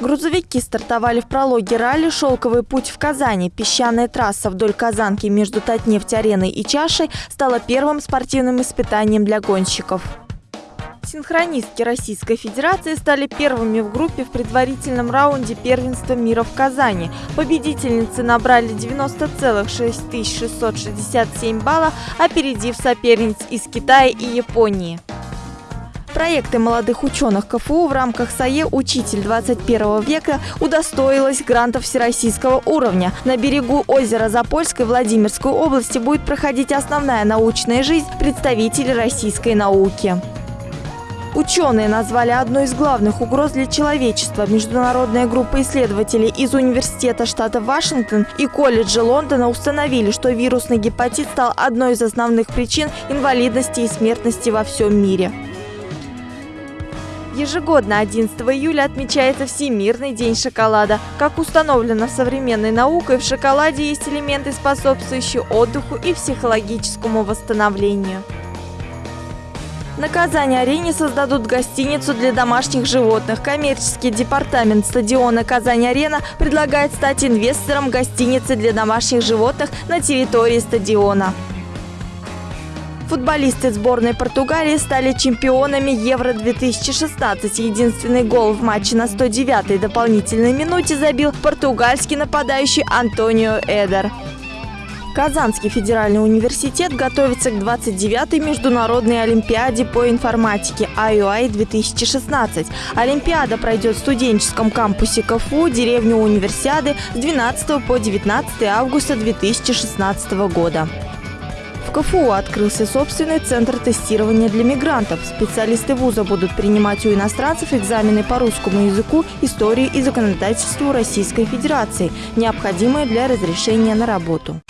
Грузовики стартовали в прологе ралли «Шелковый путь» в Казани. Песчаная трасса вдоль Казанки между Татнефть-ареной и Чашей стала первым спортивным испытанием для гонщиков. Синхронистки Российской Федерации стали первыми в группе в предварительном раунде первенства мира в Казани. Победительницы набрали 90,6667 балла, опередив соперниц из Китая и Японии. Проекты молодых ученых КФУ в рамках САЕ «Учитель 21 века» удостоилась грантов всероссийского уровня. На берегу озера Запольской Владимирской области будет проходить основная научная жизнь представителей российской науки. Ученые назвали одной из главных угроз для человечества. Международная группа исследователей из Университета штата Вашингтон и колледжа Лондона установили, что вирусный гепатит стал одной из основных причин инвалидности и смертности во всем мире. Ежегодно 11 июля отмечается Всемирный день шоколада. Как установлено современной наукой, в шоколаде есть элементы, способствующие отдыху и психологическому восстановлению. На Казани-арене создадут гостиницу для домашних животных. Коммерческий департамент стадиона «Казань-арена» предлагает стать инвестором гостиницы для домашних животных на территории стадиона. Футболисты сборной Португалии стали чемпионами Евро-2016. Единственный гол в матче на 109-й дополнительной минуте забил португальский нападающий Антонио Эдер. Казанский федеральный университет готовится к 29-й международной олимпиаде по информатике IUI-2016. Олимпиада пройдет в студенческом кампусе КФУ, деревню Универсиады с 12 по 19 августа 2016 года. В КФУ открылся собственный центр тестирования для мигрантов. Специалисты вуза будут принимать у иностранцев экзамены по русскому языку, истории и законодательству Российской Федерации, необходимые для разрешения на работу.